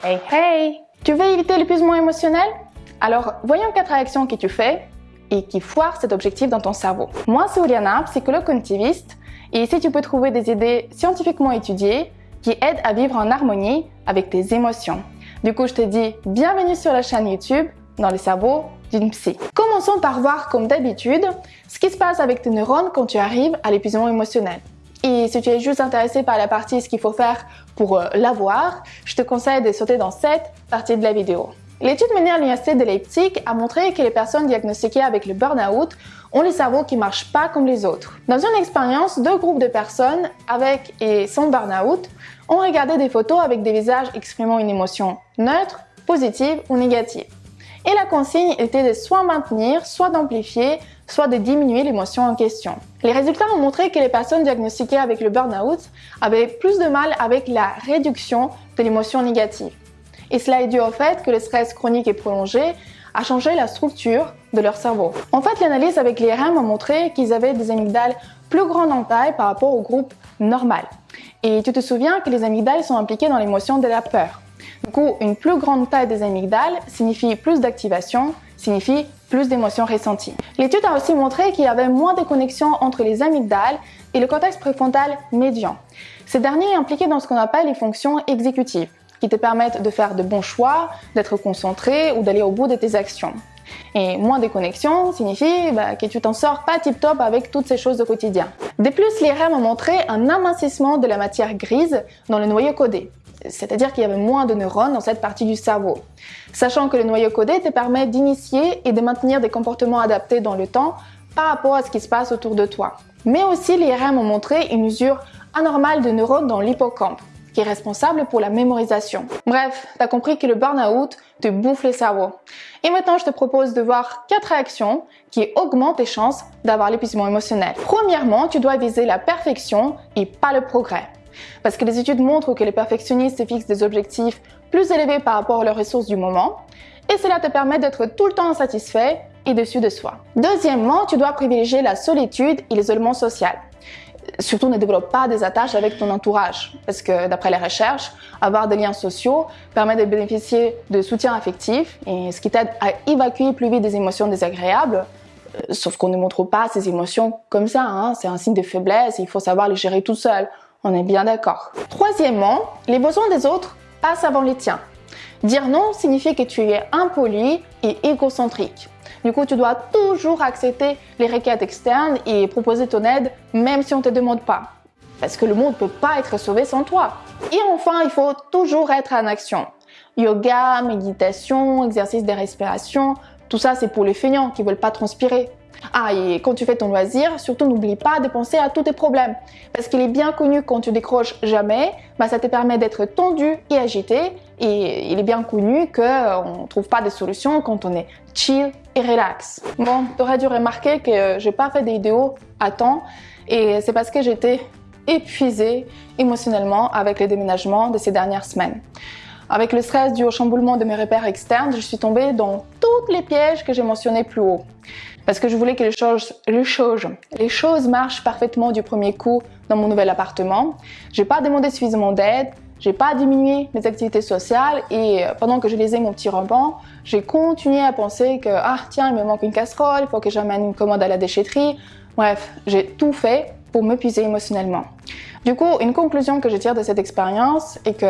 Hey hey Tu veux éviter l'épuisement émotionnel? Alors, voyons quatre réactions que tu fais et qui foirent cet objectif dans ton cerveau. Moi, c'est Oliana, psychologue cognitiviste, et ici tu peux trouver des idées scientifiquement étudiées qui aident à vivre en harmonie avec tes émotions. Du coup, je te dis bienvenue sur la chaîne YouTube dans le cerveau d'une psy. Commençons par voir, comme d'habitude, ce qui se passe avec tes neurones quand tu arrives à l'épuisement émotionnel. Et si tu es juste intéressé par la partie ce qu'il faut faire pour euh, l'avoir, je te conseille de sauter dans cette partie de la vidéo. L'étude menée à l'Université de Leipzig a montré que les personnes diagnostiquées avec le burn-out ont le cerveau qui ne marche pas comme les autres. Dans une expérience, deux groupes de personnes avec et sans burn-out ont regardé des photos avec des visages exprimant une émotion neutre, positive ou négative. Et la consigne était de soit maintenir, soit d'amplifier soit de diminuer l'émotion en question. Les résultats ont montré que les personnes diagnostiquées avec le burn-out avaient plus de mal avec la réduction de l'émotion négative. Et cela est dû au fait que le stress chronique et prolongé a changé la structure de leur cerveau. En fait, l'analyse avec l'IRM a montré qu'ils avaient des amygdales plus grandes en taille par rapport au groupe normal. Et tu te souviens que les amygdales sont impliquées dans l'émotion de la peur. Du coup, une plus grande taille des amygdales signifie plus d'activation, signifie plus d'émotions ressenties. L'étude a aussi montré qu'il y avait moins de connexions entre les amygdales et le cortex préfrontal médian. Ces derniers impliqués dans ce qu'on appelle les fonctions exécutives, qui te permettent de faire de bons choix, d'être concentré ou d'aller au bout de tes actions. Et moins de connexions signifie bah, que tu t'en sors pas tip-top avec toutes ces choses au quotidien. De plus, REM ont montré un amincissement de la matière grise dans le noyau codé, c'est-à-dire qu'il y avait moins de neurones dans cette partie du cerveau. Sachant que le noyau codé te permet d'initier et de maintenir des comportements adaptés dans le temps par rapport à ce qui se passe autour de toi. Mais aussi, les ont montré une usure anormale de neurones dans l'hippocampe, qui est responsable pour la mémorisation. Bref, t'as compris que le burn-out te bouffe le cerveau. Et maintenant, je te propose de voir quatre réactions qui augmentent tes chances d'avoir l'épuisement émotionnel. Premièrement, tu dois viser la perfection et pas le progrès. Parce que les études montrent que les perfectionnistes fixent des objectifs plus élevés par rapport à leurs ressources du moment, et cela te permet d'être tout le temps insatisfait et dessus de soi. Deuxièmement, tu dois privilégier la solitude et l'isolement social. Surtout ne développe pas des attaches avec ton entourage, parce que d'après les recherches, avoir des liens sociaux permet de bénéficier de soutien affectif, et ce qui t'aide à évacuer plus vite des émotions désagréables, euh, sauf qu'on ne montre pas ces émotions comme ça, hein. c'est un signe de faiblesse il faut savoir les gérer tout seul. On est bien d'accord. Troisièmement, les besoins des autres passent avant les tiens. Dire non signifie que tu es impoli et égocentrique. Du coup, tu dois toujours accepter les requêtes externes et proposer ton aide même si on ne te demande pas. Parce que le monde ne peut pas être sauvé sans toi. Et enfin, il faut toujours être en action. Yoga, méditation, exercice de respiration, tout ça c'est pour les feignants qui veulent pas transpirer. Ah, et quand tu fais ton loisir, surtout n'oublie pas de penser à tous tes problèmes. Parce qu'il est bien connu quand tu décroches jamais, bah, ça te permet d'être tendu et agité. Et il est bien connu qu'on ne trouve pas de solutions quand on est chill et relax. Bon, tu aurais dû remarquer que j'ai pas fait des vidéos à temps. Et c'est parce que j'étais épuisée émotionnellement avec les déménagements de ces dernières semaines. Avec le stress dû au chamboulement de mes repères externes, je suis tombée dans tous les pièges que j'ai mentionnés plus haut parce que je voulais que les choses, les choses, les choses marchent parfaitement du premier coup dans mon nouvel appartement. J'ai pas demandé suffisamment d'aide, j'ai pas diminué mes activités sociales et euh, pendant que je lisais mon petit roman, j'ai continué à penser que ah tiens, il me manque une casserole, il faut que j'amène une commande à la déchetterie. Bref, j'ai tout fait pour m'épuiser émotionnellement. Du coup, une conclusion que je tire de cette expérience est que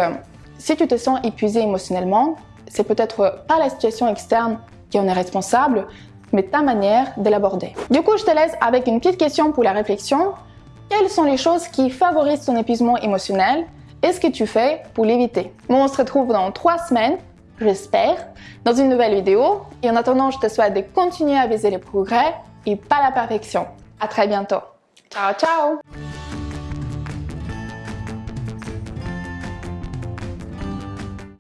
si tu te sens épuisé émotionnellement, c'est peut-être pas la situation externe qui en est responsable, mais ta manière de l'aborder. Du coup, je te laisse avec une petite question pour la réflexion. Quelles sont les choses qui favorisent ton épuisement émotionnel et ce que tu fais pour l'éviter? Bon, on se retrouve dans trois semaines, j'espère, dans une nouvelle vidéo. Et en attendant, je te souhaite de continuer à viser les progrès et pas la perfection. À très bientôt. Ciao, ciao